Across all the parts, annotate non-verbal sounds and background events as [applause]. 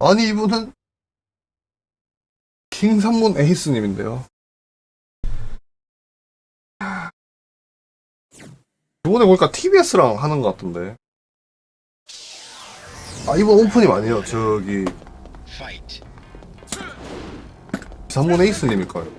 아니 이분은 킹산문 에이스님인데요. 이번에 보니까 TBS랑 하는 것 같던데. 아 이번 오프님 아니에요. 저기 Fight. 산문 에이스님일까요?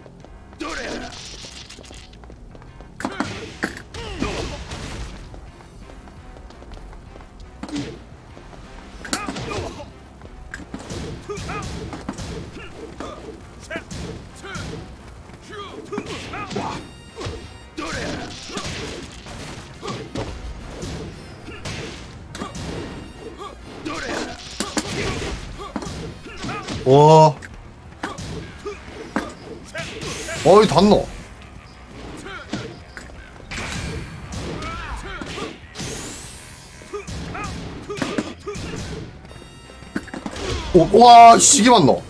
와, 시기 맞노.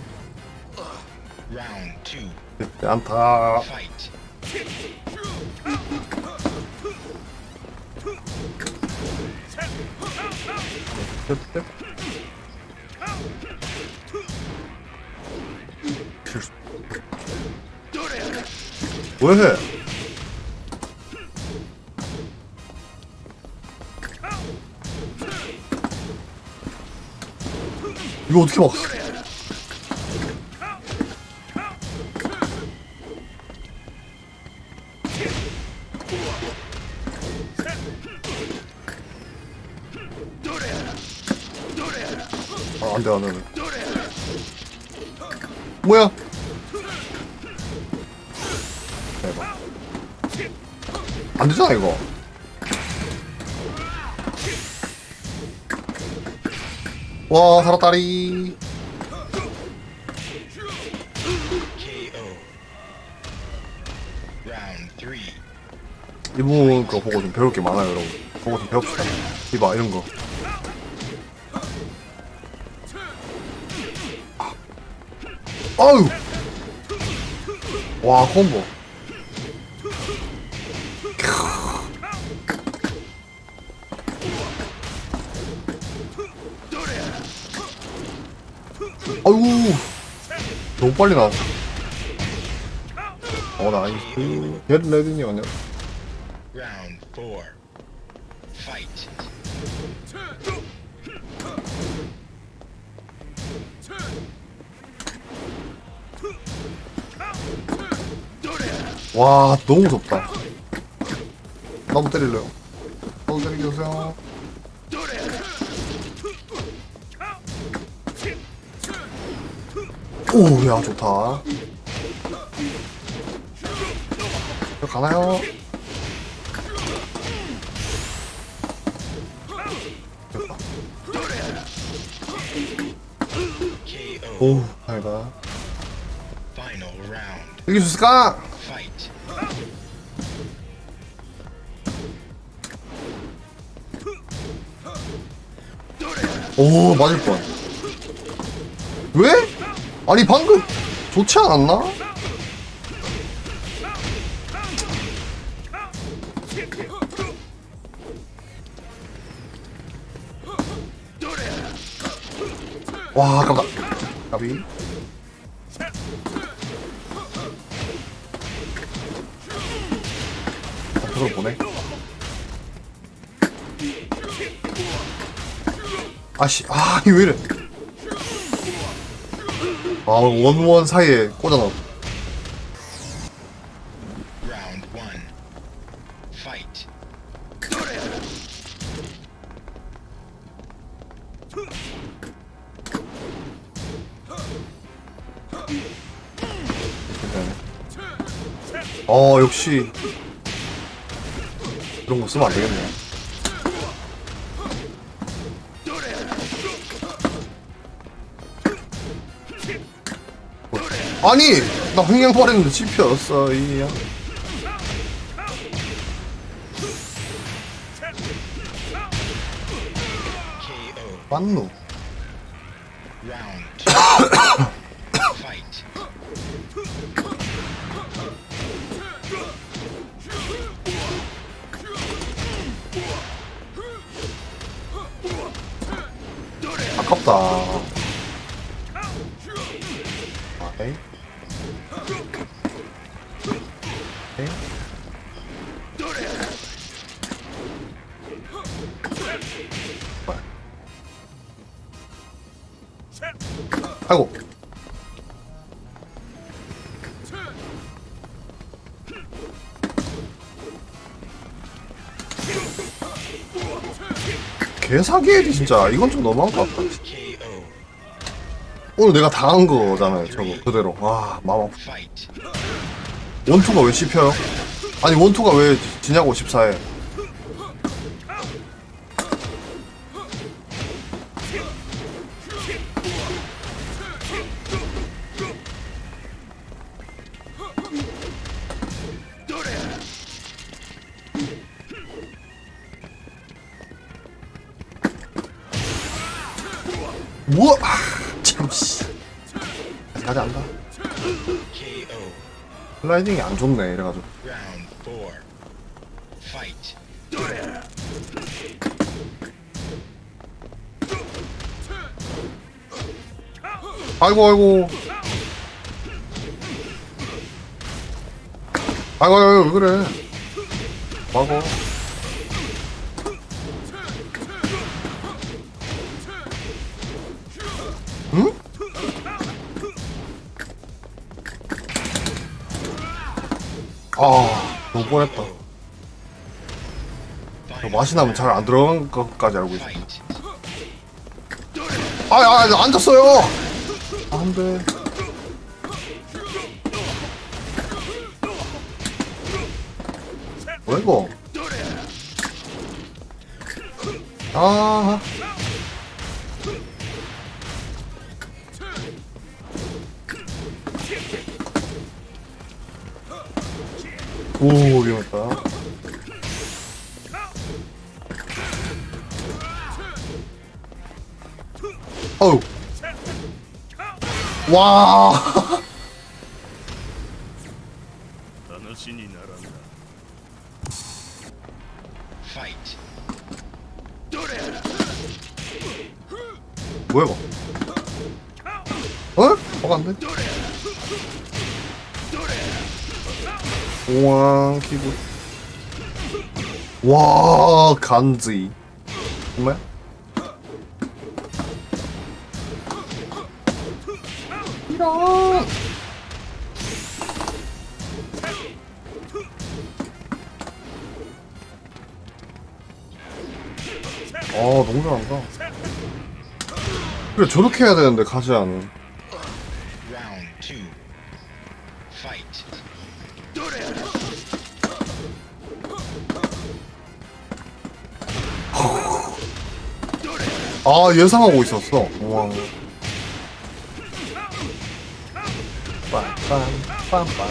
안타. 왜 해? 이거 어떻게 막았어? 아, 안 돼, 안 돼. 뭐야? 대박. 안 되잖아, 이거. 와, 살았다리. 이분 거 보고 좀 배울 게 많아요, 여러분. 보고 좀 배웁시다. 이봐, 이런 거. 아유! 와, 콤보. 빨리 나왔어. 어, 나이스. 겟 레드니. Fight. 와 너무 무섭다 나도 때릴래요 오야 좋다 저 가나요? 오 round. 이길 수 있을까? 오 맞을 뻔 왜? 아니 방금 좋지 않았나? 와 아깝다 까비. 앞으로 보내. 아씨 아 이거 왜 이래 아 원원 사이에 꽂아놔. 어 역시. 그런 거 쓰면 안 되겠네 아니 나 흥행 버렸는데 찝혔어 이야. 맞노. 아깝다 개사기엘이 진짜 이건 좀 너무한 것 같다. 오늘 내가 당한 거잖아요, 저거 그대로. 와. Fight. 원투가 왜 씹혀요? 아니 원투가 왜 지냐고 14에 슬라이딩이 안 좋네 이래가지고. 아이고 아이고. 아이고 아이고 왜 그래? 아이 뻔했다 맛이 나면 잘 안 들어간 것까지 알고 있어 fight. 아, 아, 아 앉았어요. 안 돼. 뭐야 이거? 아. 오 와. 뭐야 이거? 어? 뭐가 안 돼? 우왕 기분 와 간지 정말? 이런 아 너무 잘한다 그래 저렇게 해야 되는데 two. Fight. 아 예상하고 있었어 우와 빰빰빰빰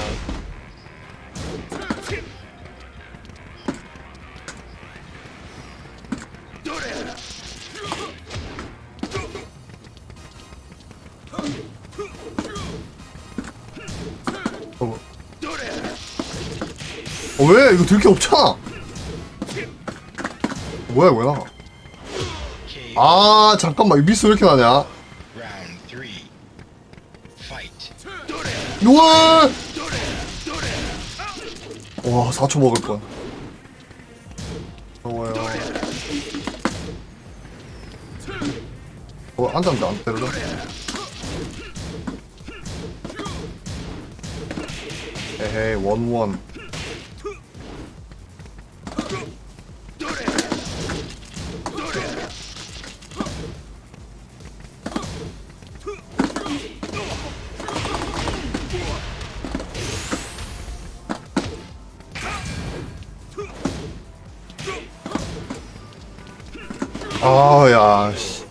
어. 어, 왜? 이거 들게 없잖아. 뭐야? KO. 아, 잠깐만. 이 미스 왜 이렇게 나냐? 우와! 와, 4초 먹을 뻔. 더워요. 어, 앉았는데 안 때려줘? 에헤이, 원원. 아, 야, 씨.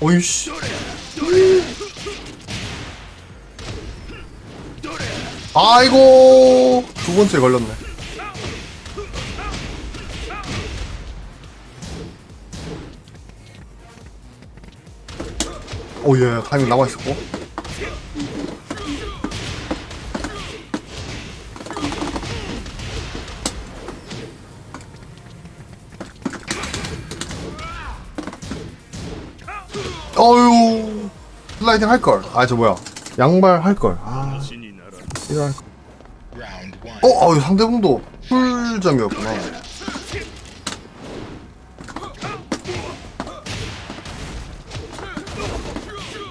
어이씨. 아이고 두 번째 걸렸네. 오예 타이밍 남아 있었고. 슬라이딩 할걸. 아 저 뭐야. 양말 할걸. 아 이거. 어? 아, 어 상대방도 풀점이었구나.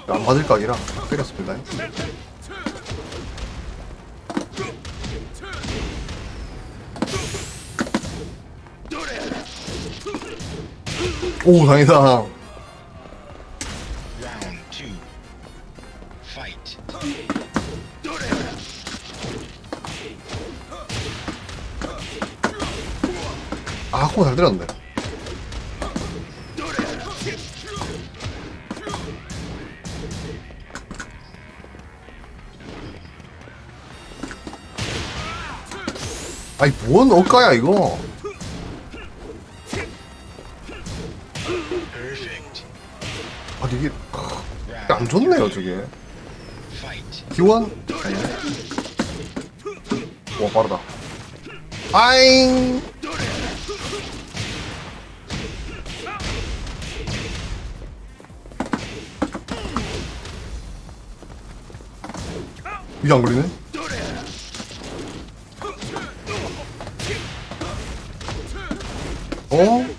안 맞을 각이라 때렸습니다. 오 다행이다. 아 코어 잘 때렸는데 아니 뭔 억가야 이거. 아 이게 안 좋네요 저게. 기원? 아니네 와 빠르다 아잉 이게 안 걸리네? 어?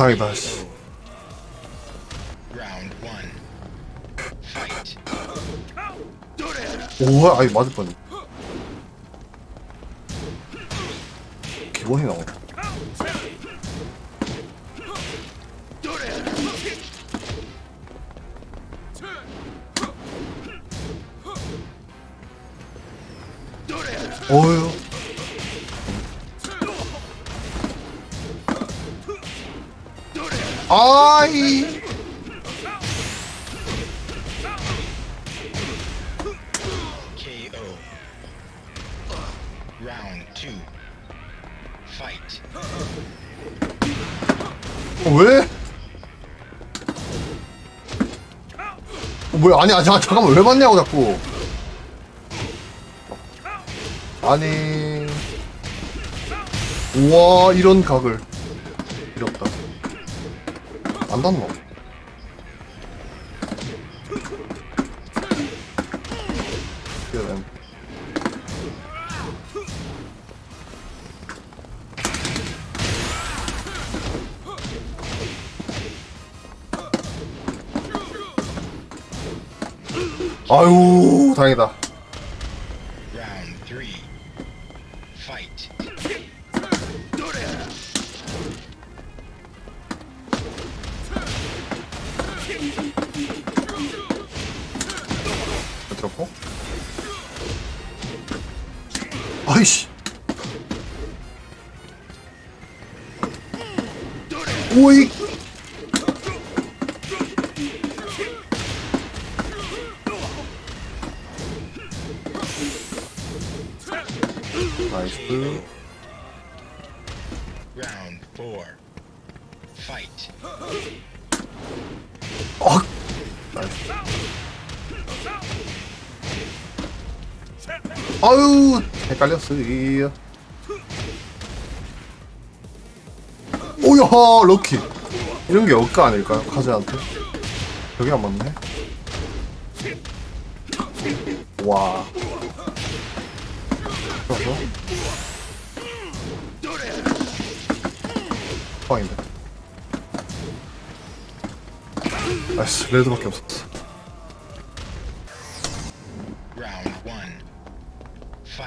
다행이다 씨. Round one. Fight. 오 아이 맞을 뻔 기본 Round two. Fight. 어, 왜? 어, 뭐야 아니 잠깐- 잠깐만 왜 맞냐고 자꾸 아니 우와 이런 각을 이렸다 안 닿노 아유 다행이다 아유 헷갈렸어 이 오야 럭키. 이런 게 억까 아닐까요? 카즈한테? 여기 안 맞네. 와. 그래서? 빵인데. 나이스 레드밖에 없었어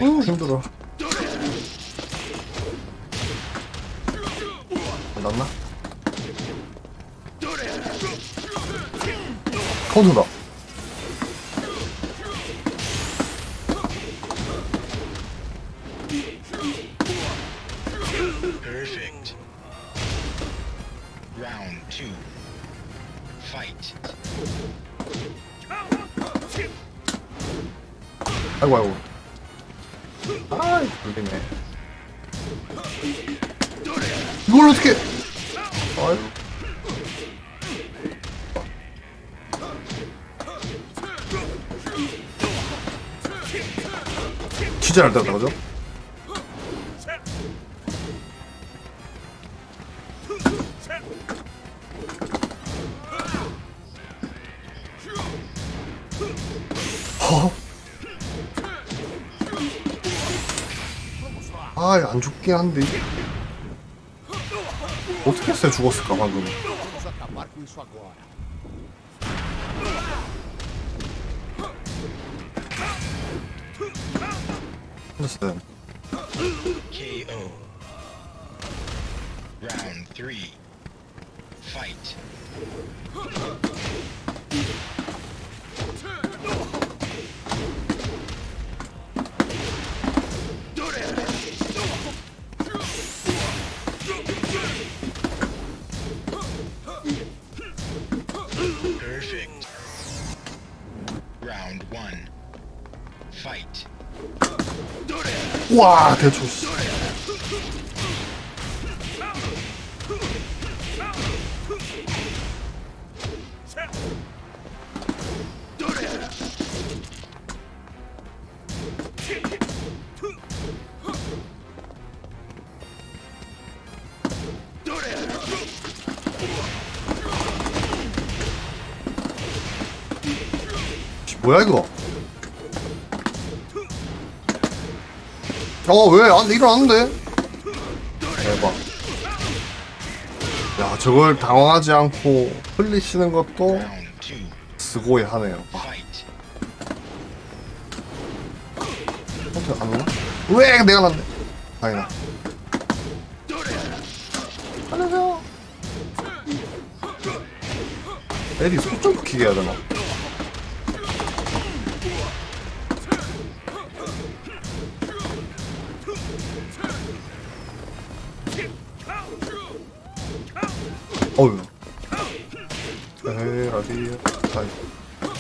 우 Fight. 힘들어 안 났나? 카운터다 안 죽긴 한데. 어떻게 했어야 죽었을까, 방금. 했어요. KO. Round three. Fight. 와, 대초, 뭐야, 이거? 왜? 안, 일어났는데? 대박. 야, 저걸 당황하지 않고 흘리시는 것도. 스고이 하네요. 아. 어떻게 안 오나? 왜 내가 났네. 다행이다. 안녕하세요. 에디 손좀 키게 해야 되나? 어휴. 에이, 라디.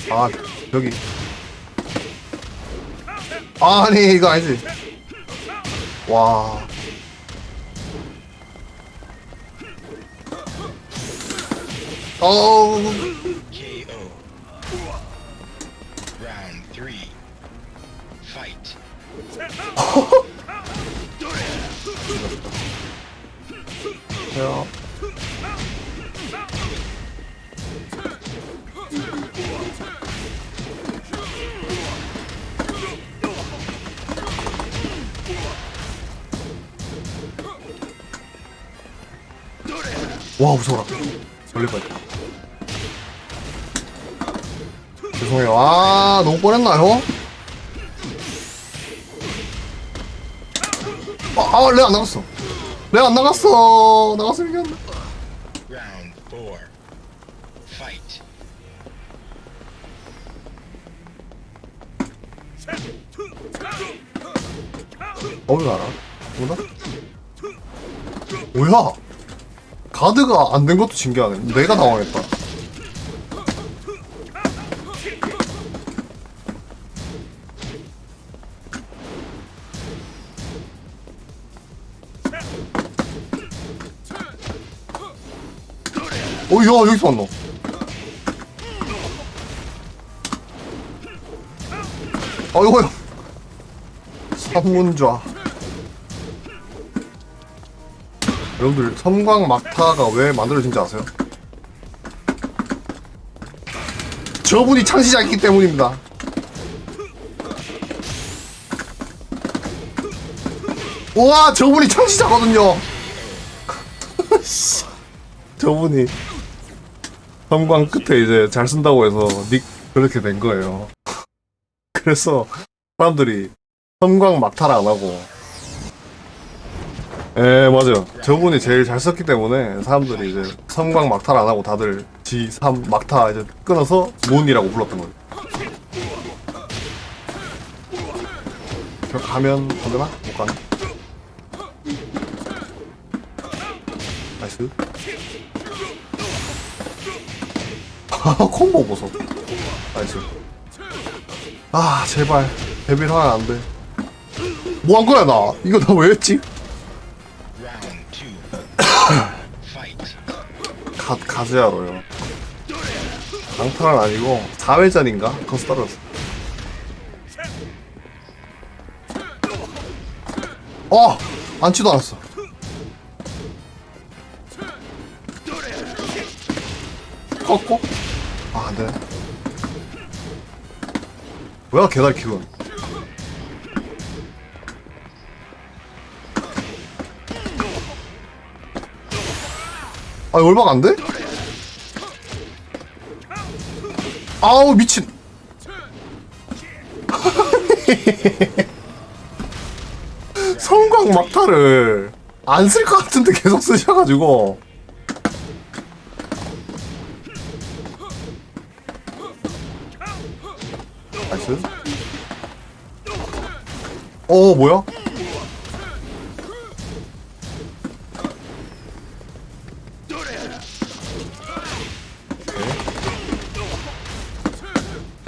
아, 여기. 아니, 이거 아니지. 와. 어우. 너무 뻔했나요? 아, 아, 레안 나갔어. 레안 나갔어. 나갔으면. Round. Fight. 어디 알아? 뭐다? 뭐야? 가드가 안 된 것도 신기하네. 내가 당황했다. 어, 야, 여기서 왔노. 어이구, 삼문좌. 여러분들 섬광 막타가 왜 만들어진지 아세요? 저분이 창시자이기 때문입니다. 우와 저분이 창시자거든요. [laughs] 씨. 저분이 섬광 끝에 이제 잘 쓴다고 해서 닉 그렇게 된 거예요. 그래서 사람들이 섬광 막타를 안 하고 예, 맞아요. 저분이 제일 잘 썼기 때문에 사람들이 이제 섬광 막타를 안 하고 다들 G3 막타 이제 끊어서 문이라고 불렀던 거예요. 저 가면 안 되나? 못 가네. nice. 콤보 보소. nice. 아, 제발. devil 하면 안 돼. 뭐 한 거야, 나? 이거 나 왜 했지? [coughs] 가, 가즈야로요. 강탈은 아니고, 4회전인가? 거기서 떨어졌어. 어! 앉지도 않았어. 꺾고? 아, 안 되네. 뭐야, 개달 기분. 아, 얼마가 안 돼? 아우, 미친. [laughs] 성광 막타를 안 쓸 것 같은데 계속 쓰셔가지고. 나이스. 어, 뭐야?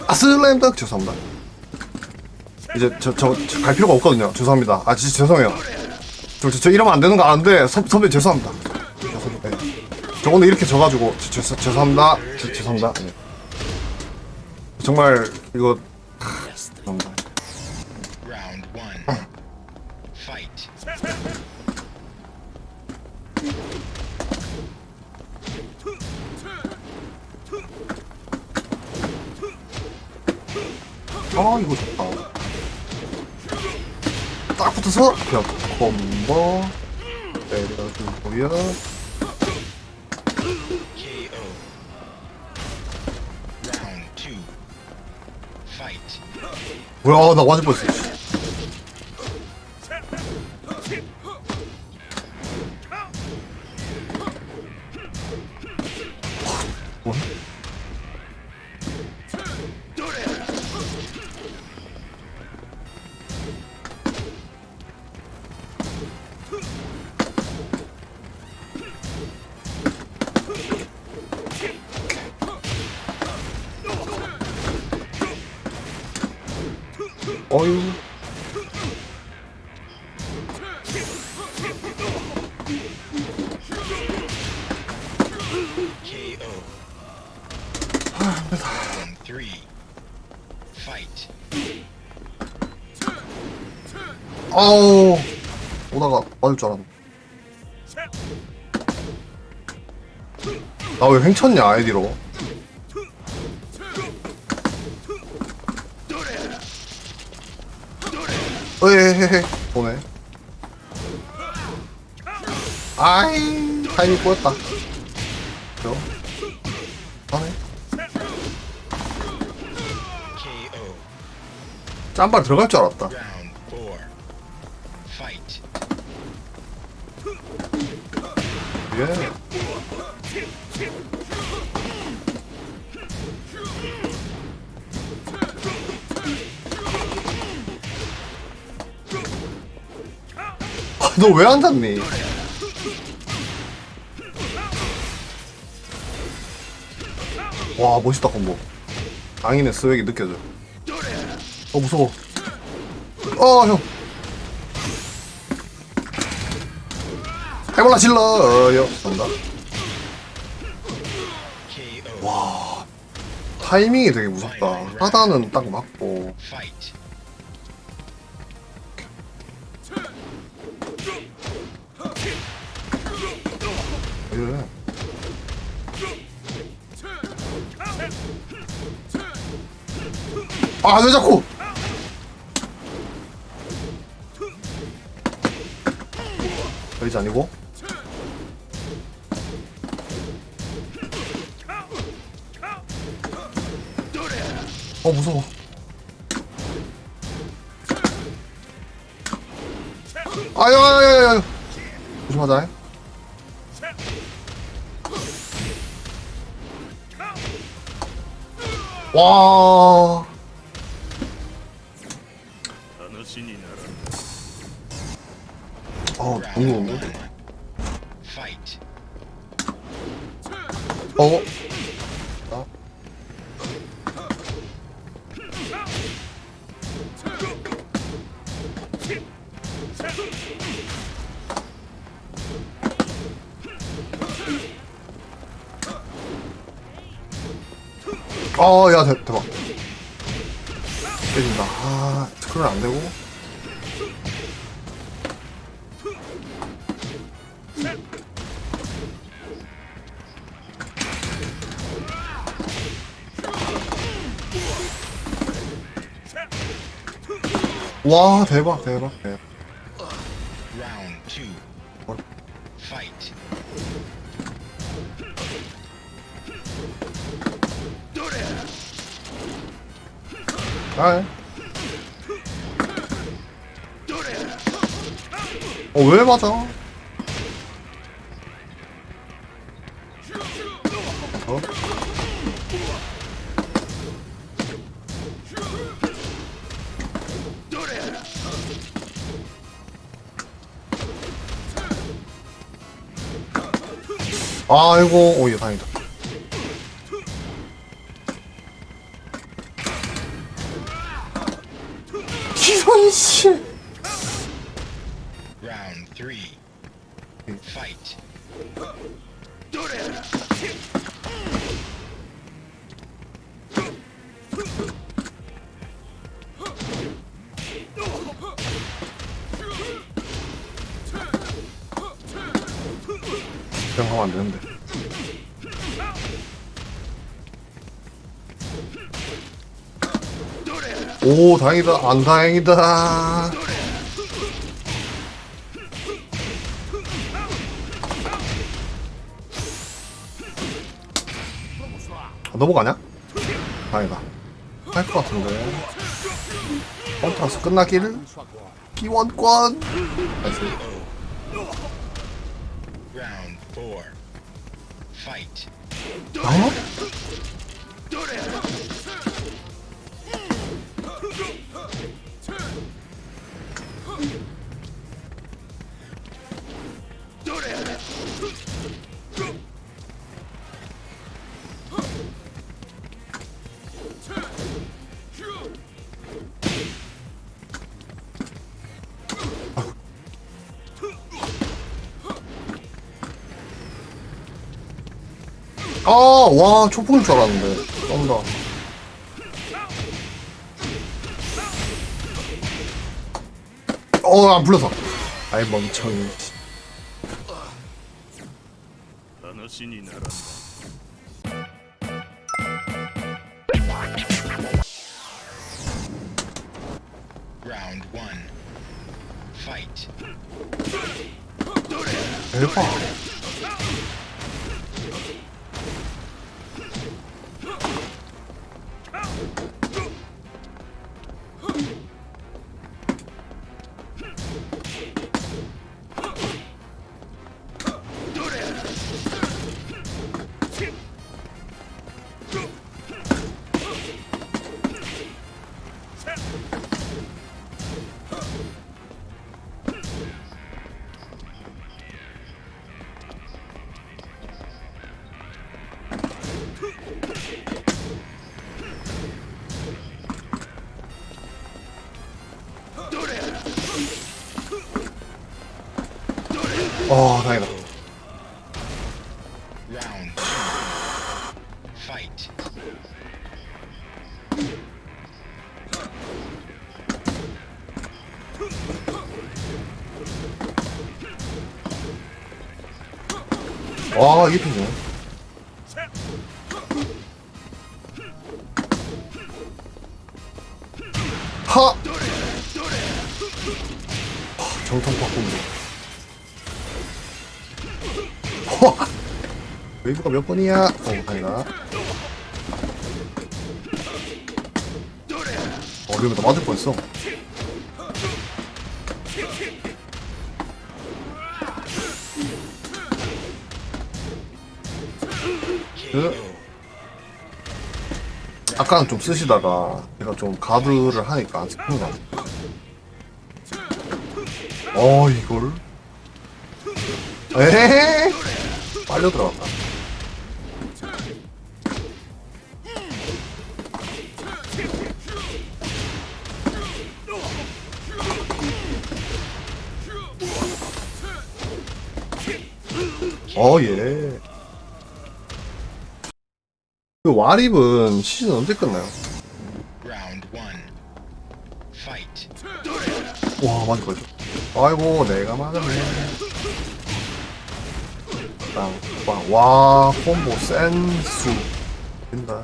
아, 슬램덩 죄송합니다. 이제 저저 갈 필요가 없거든요. 죄송합니다. 아 진짜 죄송해요. 저, 저, 저 이러면 안 되는 거 아는데 선, 선배 죄송합니다. 죄송합니다. 네. 저 오늘 이렇게 져가지고 저, 죄- 죄송합니다. 저, 죄송합니다. 네. 정말 이거 콤보. Fight. 뭐야 나 맞을 뻔했어. 횡쳤냐 아이디로. 에헤헤 보네. 아이 타이밍 꼬였다. 저. 하네. 짬발 들어갈 줄 알았다 너 왜안 잤니? 와 멋있다 콤보. 강인의 스웩이 느껴져. 어 무서워. 어형. 해볼라 질러요 정답 KO. 타이밍이 되게 무섭다. 하단은 딱 맞고 아 왜 자꾸? 여기지 아니고? 어 무서워. 아유 아유 아유 아유 조심하자. 와 응. 어? 어? 아, 야, 대, 대박. 때린다. 아, 그러면 안 되고. 와, 대박, 대박, 대박. 아, 어, 왜 맞아? 아이고, 오, 얘 다행이다. 오, 다행이다. 안 다행이다. 아, 넘어가냐? 다행이다. 할 것 같은데. 컨트라스 끝나기를 기원권. 나이스. Fight. 아, 와, 초풍일 줄 알았는데. 쩐다. 어, 안 불러서. 아이, 멍청이. 어, 다행이다. Round two. Fight. 와, 이게 피 웨이브가 몇 번이야? 어, 다행이다. 어, 나 맞을 뻔했어. 그, 아까는 좀 쓰시다가 제가 좀 가드를 하니까 안 쓰는 거 같아요. 어, 이걸? 에헤 빨려 들어갔다. 어, 예. 그 와립은 시즌 언제 끝나요? 와 맞을 거죠. 아이고 내가 맞았네. 빵 빵 와 콤보 센수 된다.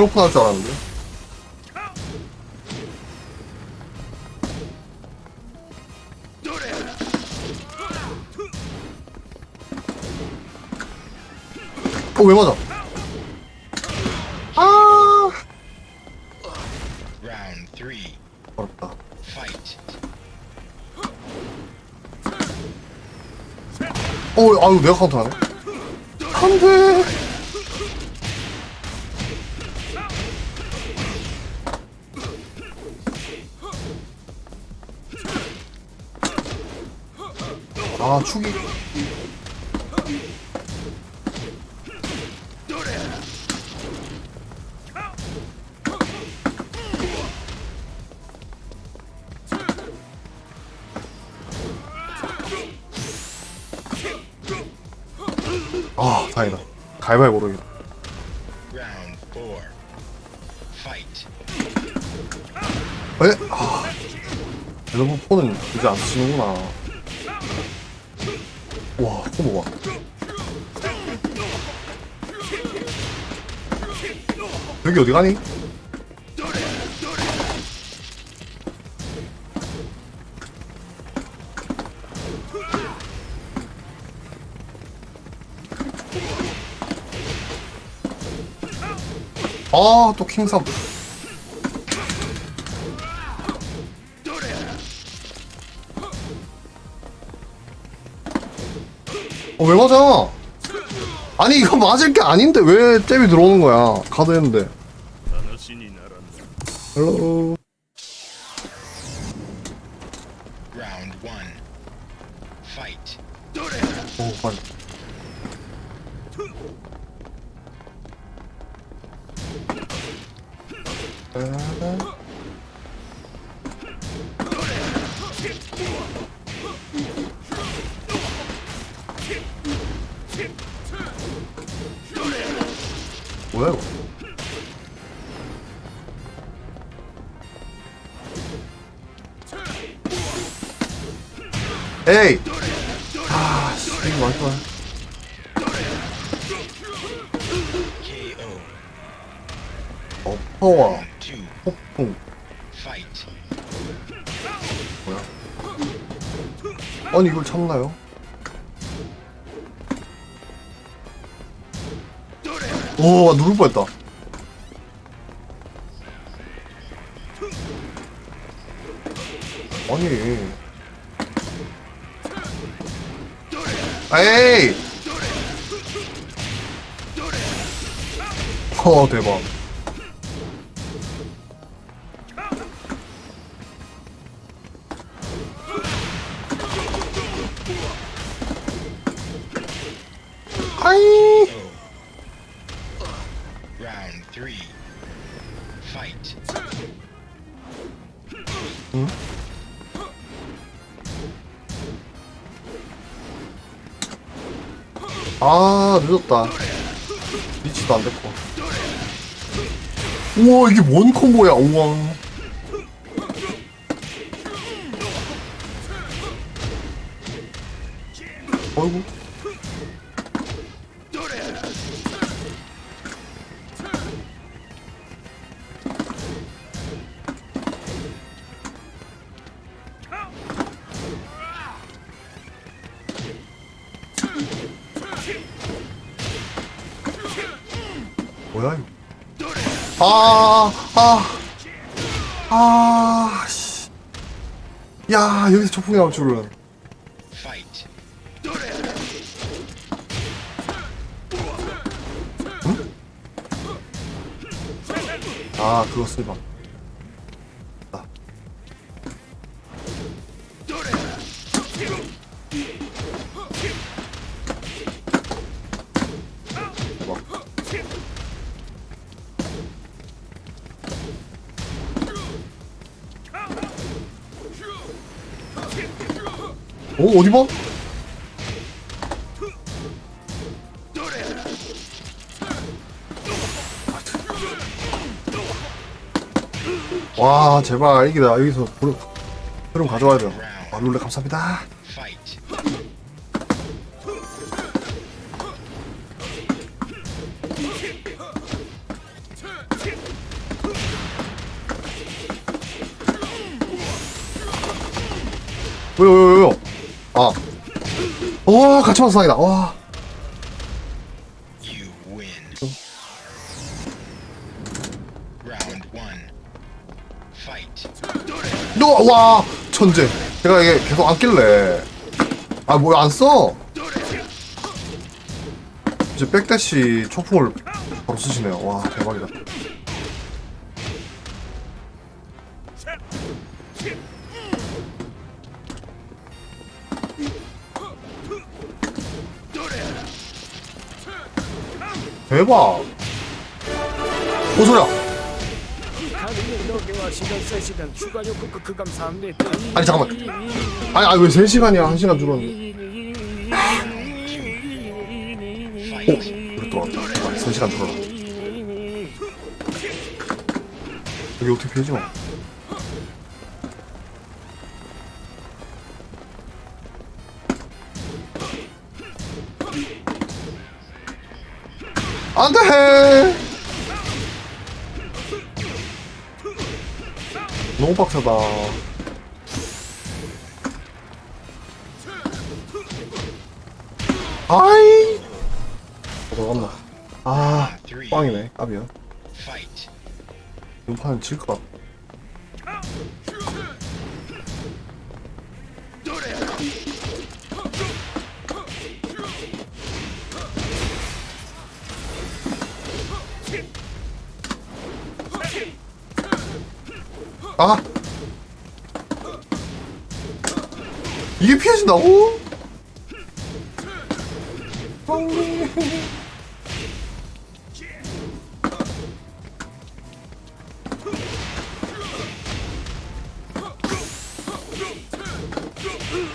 외놓고 나올 줄 알았는데. 어, 왜 맞아? 아. 어렵다. 어, 아유, 내가 카운터하네. 안 돼. 아, 축이. 아, 다행이다. 가위바위보로. Fight. 에? 아, 여러분 폰은 이제 안 쓰시는구나. 여기 어디 가니? 아, 또 킹삼. 어, 왜 맞아? 아니, 이거 맞을 게 아닌데 왜 잽이 들어오는 거야? 가드 했는데. Hello. Fight. 아 늦었다. 리치도 안 됐고. 우와 이게 뭔 콤보야 우와 어이구 야, 여기서 초풍이 나올 줄은. 아, 그거 쓰봐. 어디 봐? 와, 제발 이기다. 여기서 흐름, 흐름 가져와야 돼요. 아, 룰레 감사합니다. 왜요? 아. 와, 같이 만서 상이다. 와. 너, 와, 천재. 제가 이게 계속 안 낄래. 아, 뭐야, 안 써? 이제 백대시 초풍을 바로 쓰시네요. 와, 대박이다. 대박. 오, 소리야. 하루에 너게와 시간 3시간 추가 요금 그 감사합니다. 아니, 잠깐만. 아니, 아니, 왜 3시간이야? 1시간 줄었는데. 오, 우리 또 왔다. 아, 3시간 줄어라. 여기 어떻게 피해지 마. 안 돼! 너무 빡세다. 아이! 어, 들어갔나? 아, 빵이네. 깝이야. Fight. 눈판은 질것 같아. 아! 이게 피해진다고?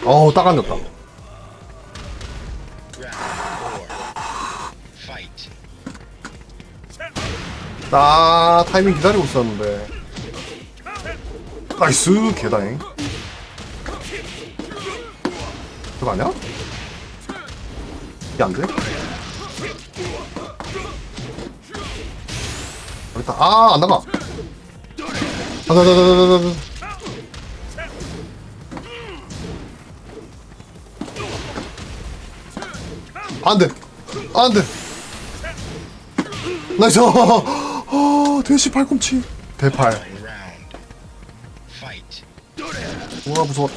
어우, 딱 앉았다. 나 타이밍 기다리고 있었는데. nice, 개다행. 그거 아니야? 이게 안 돼? 여기다, 아, 안 나가. 아, 나, 나, 나, 나, 나, 나. 안 돼. 안 돼. 나이스. 어, 대시 팔꿈치. 대팔. 우와, 무서워.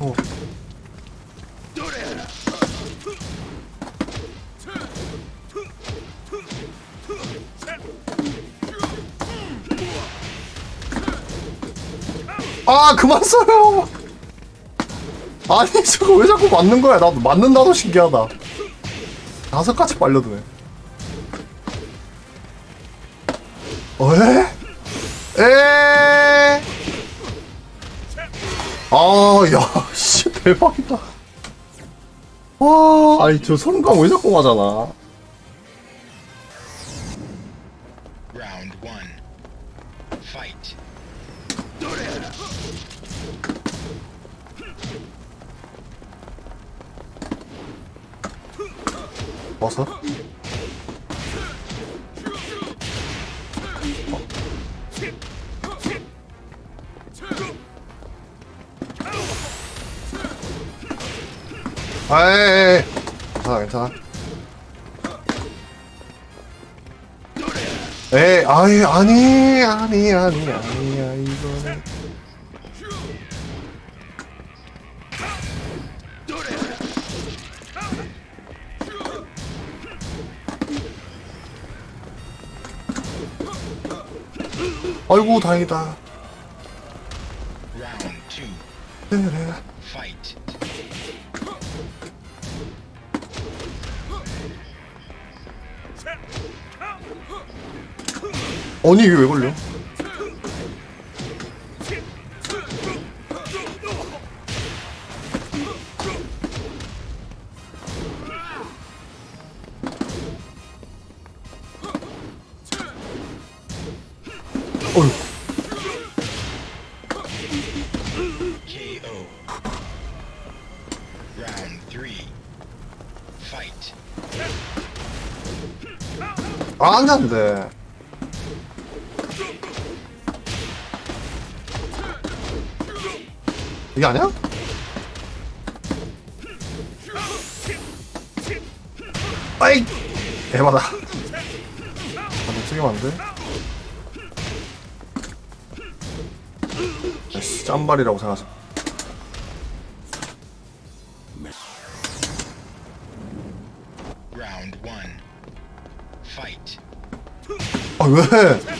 어. 아, 그만 써요. 아니, 저거 왜 자꾸 맞는 거야? 나도 맞는다도 신기하다. 다섯 가지 빨려드네. 에? 아, 야, 씨, 대박이다. 와, 아니, 저 성감 왜 자꾸 맞아나? 아니 아니 아니 아니야 이거는. 아이고 다행이다 아니 이게 왜 걸려? 어휴 KO. Round three. Fight. 아, 안되 아니야? 아이! 에바다. 아, 너 쓰기만 안 돼? 아이씨, one. Fight. 아, 왜?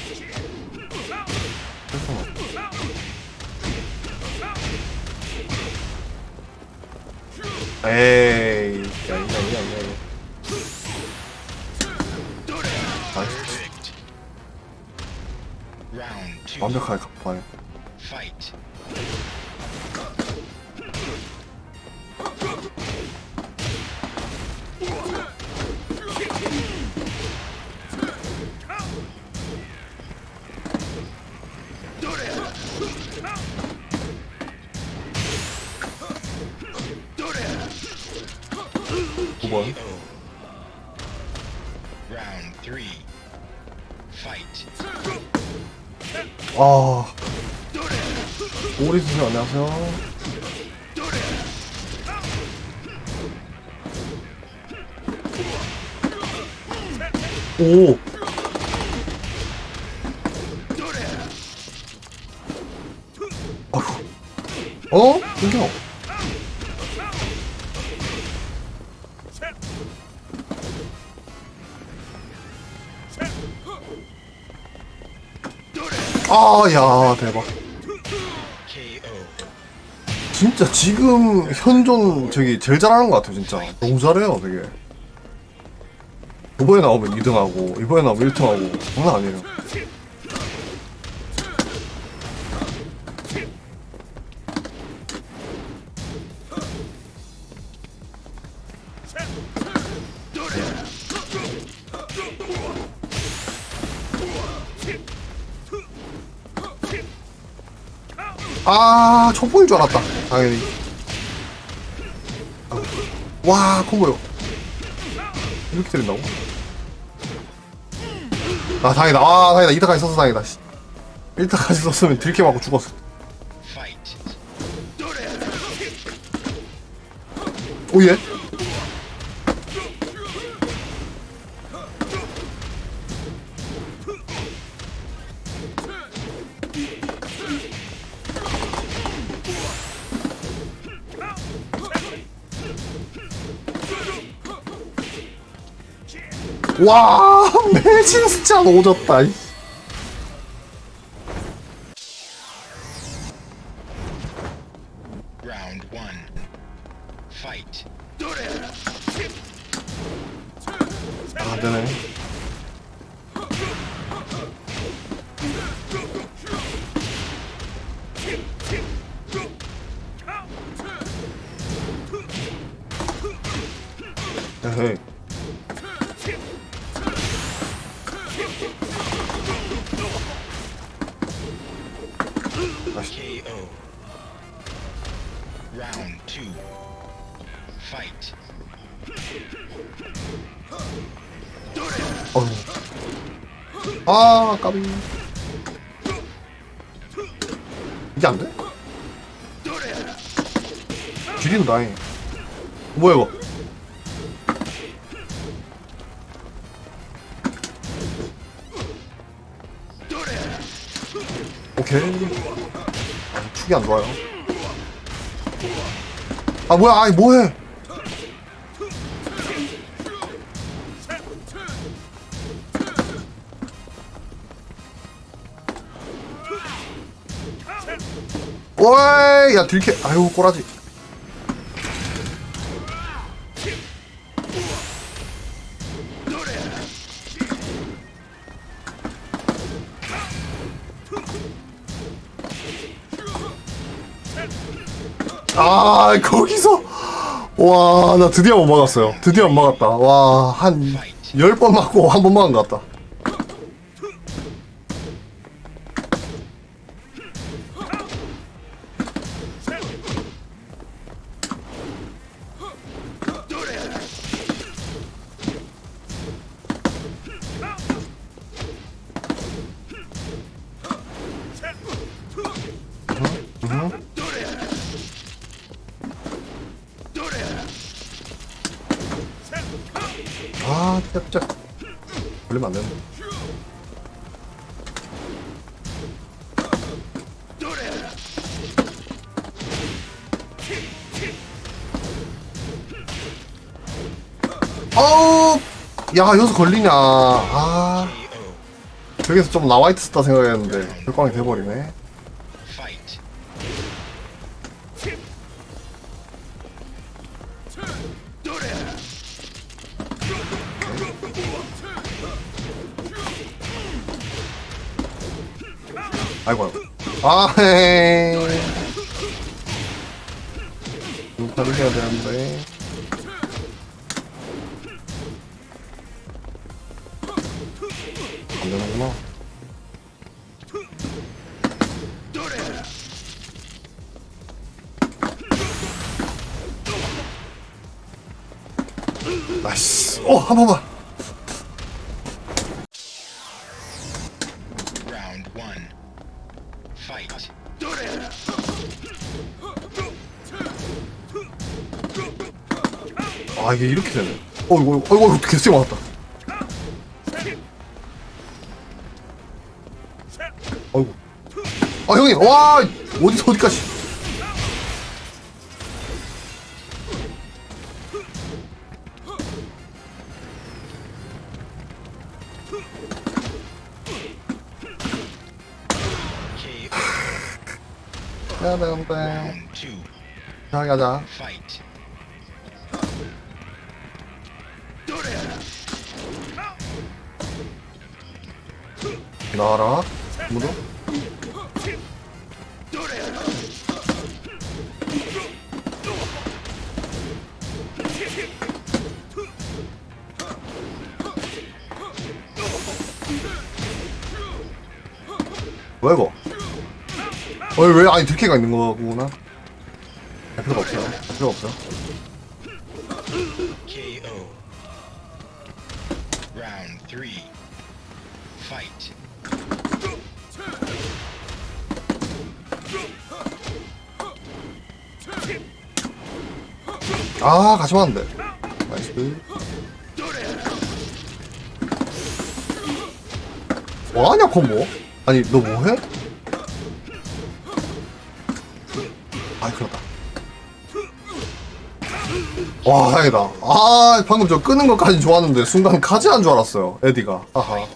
9번 아. 오래 주세요 안녕하세요. 오. 어? 이겨. 아, 야, 대박. 진짜 지금 현존 저기 제일 잘하는 것 같아요 진짜. 너무 잘해요 되게. 이번에 나오면 2등하고 이번에 나오면 1등하고. 장난 아니에요 아 촉보일 줄 알았다. 당연히. 와 콤보요. 이렇게 때린다고? 아 다행이다. 아 다행이다. 2타까지 썼어 다행이다. 1타까지 썼으면 들게 맞고 죽었어. 오예 와 매진 진짜 오졌다 까비 이게 안 돼? 줄이고 나해 뭐야 이거? 오케이. 아, 축이 안 좋아요. 아 뭐야 아이 뭐해? 오이 야 들켜. 아유 꼬라지. 아 거기서. 와 나 드디어 못 막았어요. 드디어 못 막았다. 와한열번 맞고 한 번 막은 것 같다 야 여기서 걸리냐 아. 저기서 좀 나와 있었다 생각했는데 결광이 돼버리네. 아이고 아이고 아 눈파를 해야 되는데 안 되는구나. 나이스. 어 한 번만. Round one. Fight. 아 이게 이렇게 되네. 어이구 어이구 어이구 개쎄 맞았다 아 형님 와 어디서 어디까지. 자 가자. 나와라 무도 뭐야 이거? 어이 왜 아니 들키가 있는 거구나. 할 필요가 없어요 할 필요가. Fight. 아 같이 왔는데. 나이스. 뭐하냐 콤보 아니 너 뭐해? 아이 그렇다. 와 다행이다. 아 방금 저 끄는 것까지 좋았는데 순간 카지한 줄 알았어요 에디가. 아하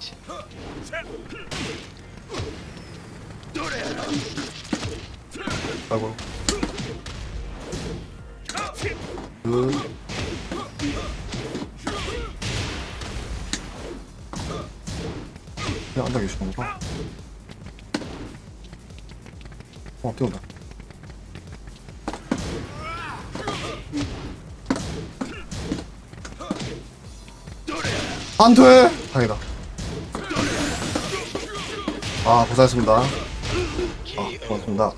안 돼 다행이다. 아 고생했습니다. 아. 고맙습니다.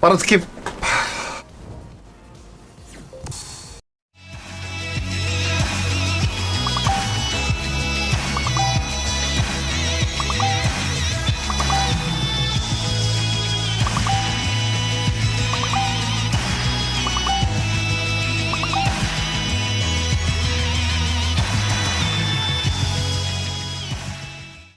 빠른 스킵